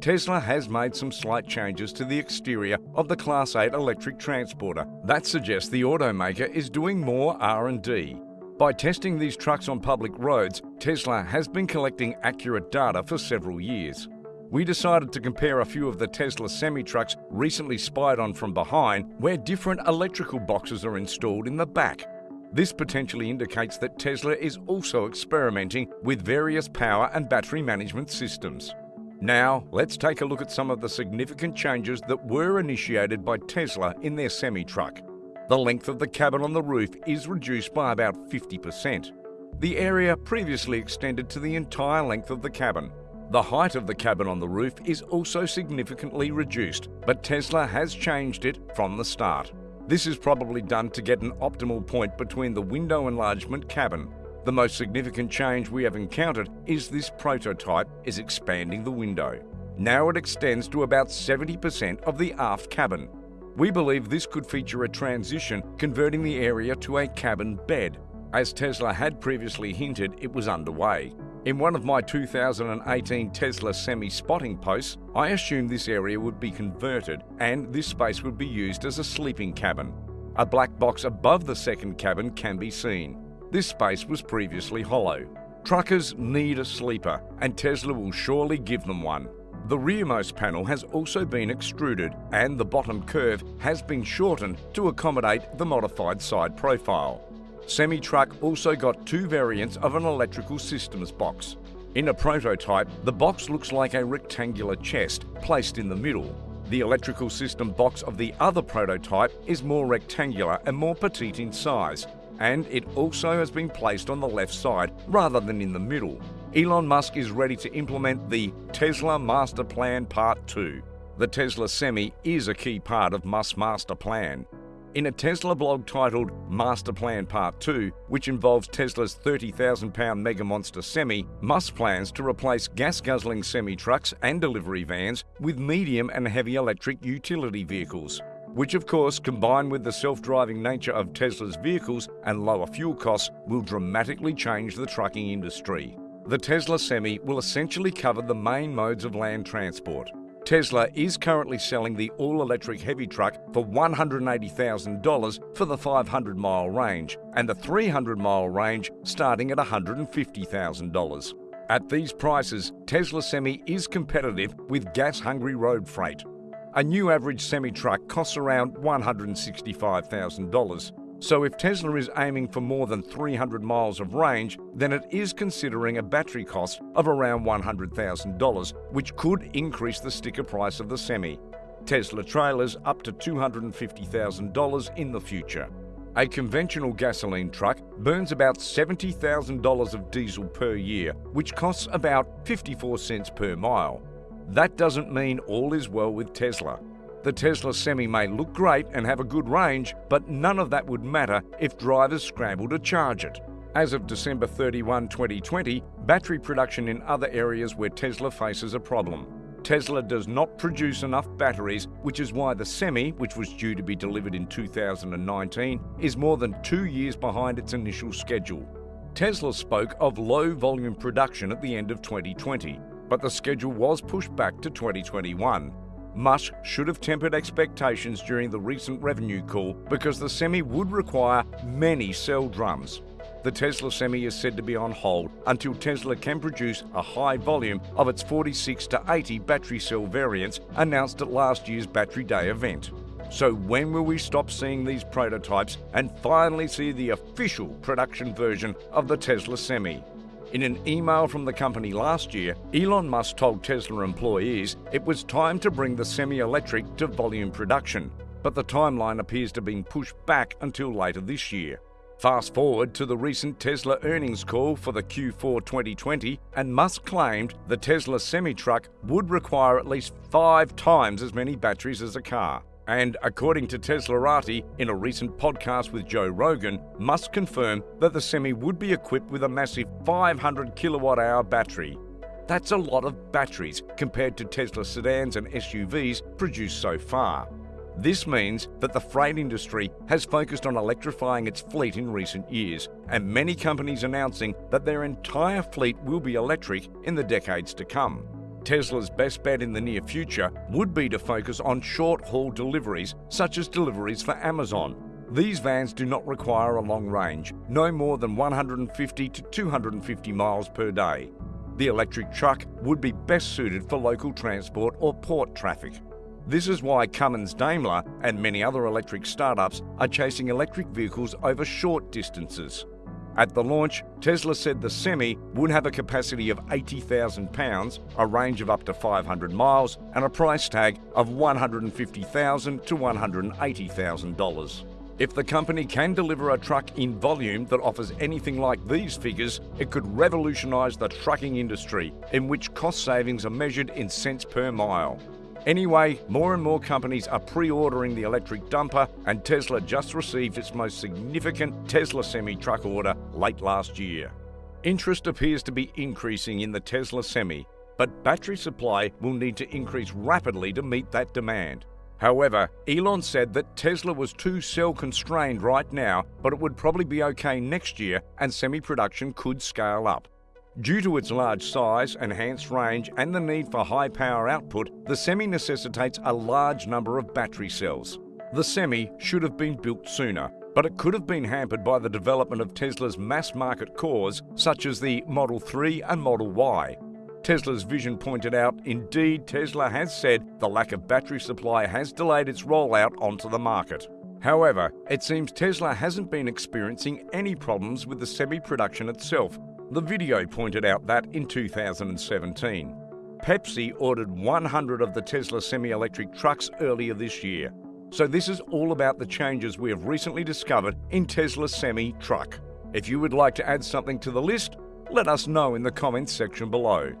Tesla has made some slight changes to the exterior of the Class 8 electric transporter. That suggests the automaker is doing more R&D. By testing these trucks on public roads, Tesla has been collecting accurate data for several years. We decided to compare a few of the Tesla semi-trucks recently spied on from behind where different electrical boxes are installed in the back. This potentially indicates that Tesla is also experimenting with various power and battery management systems. Now, let's take a look at some of the significant changes that were initiated by Tesla in their semi-truck. The length of the cabin on the roof is reduced by about 50%. The area previously extended to the entire length of the cabin. The height of the cabin on the roof is also significantly reduced, but Tesla has changed it from the start. This is probably done to get an optimal point between the window enlargement cabin the most significant change we have encountered is this prototype is expanding the window. Now it extends to about 70% of the aft cabin. We believe this could feature a transition converting the area to a cabin bed. As Tesla had previously hinted, it was underway. In one of my 2018 Tesla semi-spotting posts, I assumed this area would be converted and this space would be used as a sleeping cabin. A black box above the second cabin can be seen. This space was previously hollow. Truckers need a sleeper, and Tesla will surely give them one. The rearmost panel has also been extruded, and the bottom curve has been shortened to accommodate the modified side profile. Semi-Truck also got two variants of an electrical systems box. In a prototype, the box looks like a rectangular chest placed in the middle. The electrical system box of the other prototype is more rectangular and more petite in size, and it also has been placed on the left side rather than in the middle. Elon Musk is ready to implement the Tesla Master Plan Part 2. The Tesla Semi is a key part of Musk's master plan. In a Tesla blog titled Master Plan Part 2, which involves Tesla's 30,000 pound Mega Monster Semi, Musk plans to replace gas guzzling semi trucks and delivery vans with medium and heavy electric utility vehicles which of course, combined with the self-driving nature of Tesla's vehicles and lower fuel costs, will dramatically change the trucking industry. The Tesla Semi will essentially cover the main modes of land transport. Tesla is currently selling the all-electric heavy truck for $180,000 for the 500-mile range and the 300-mile range starting at $150,000. At these prices, Tesla Semi is competitive with gas-hungry road freight. A new average semi-truck costs around $165,000. So if Tesla is aiming for more than 300 miles of range, then it is considering a battery cost of around $100,000, which could increase the sticker price of the Semi. Tesla trailers up to $250,000 in the future. A conventional gasoline truck burns about $70,000 of diesel per year, which costs about 54 cents per mile. That doesn't mean all is well with Tesla. The Tesla Semi may look great and have a good range, but none of that would matter if drivers scramble to charge it. As of December 31, 2020, battery production in other areas where Tesla faces a problem. Tesla does not produce enough batteries, which is why the Semi, which was due to be delivered in 2019, is more than two years behind its initial schedule. Tesla spoke of low volume production at the end of 2020, but the schedule was pushed back to 2021. Musk should have tempered expectations during the recent revenue call because the Semi would require many cell drums. The Tesla Semi is said to be on hold until Tesla can produce a high volume of its 46 to 80 battery cell variants announced at last year's Battery Day event. So when will we stop seeing these prototypes and finally see the official production version of the Tesla Semi? In an email from the company last year, Elon Musk told Tesla employees it was time to bring the semi-electric to volume production, but the timeline appears to have been pushed back until later this year. Fast forward to the recent Tesla earnings call for the Q4 2020, and Musk claimed the Tesla semi-truck would require at least five times as many batteries as a car. And according to Teslarati, in a recent podcast with Joe Rogan, Musk confirmed that the Semi would be equipped with a massive 500 kilowatt hour battery. That's a lot of batteries compared to Tesla sedans and SUVs produced so far. This means that the freight industry has focused on electrifying its fleet in recent years, and many companies announcing that their entire fleet will be electric in the decades to come. Tesla's best bet in the near future would be to focus on short haul deliveries, such as deliveries for Amazon. These vans do not require a long range, no more than 150 to 250 miles per day. The electric truck would be best suited for local transport or port traffic. This is why Cummins Daimler and many other electric startups are chasing electric vehicles over short distances. At the launch, Tesla said the Semi would have a capacity of 80,000 pounds, a range of up to 500 miles, and a price tag of 150,000 to $180,000. If the company can deliver a truck in volume that offers anything like these figures, it could revolutionise the trucking industry, in which cost savings are measured in cents per mile. Anyway, more and more companies are pre-ordering the electric dumper and Tesla just received its most significant Tesla Semi truck order late last year. Interest appears to be increasing in the Tesla Semi, but battery supply will need to increase rapidly to meet that demand. However, Elon said that Tesla was too cell constrained right now, but it would probably be okay next year and semi production could scale up. Due to its large size, enhanced range and the need for high power output, the Semi necessitates a large number of battery cells. The Semi should have been built sooner, but it could have been hampered by the development of Tesla's mass market cores such as the Model 3 and Model Y. Tesla's vision pointed out, indeed, Tesla has said the lack of battery supply has delayed its rollout onto the market. However, it seems Tesla hasn't been experiencing any problems with the semi production itself, the video pointed out that in 2017. Pepsi ordered 100 of the Tesla semi-electric trucks earlier this year. So this is all about the changes we have recently discovered in Tesla semi truck. If you would like to add something to the list, let us know in the comments section below.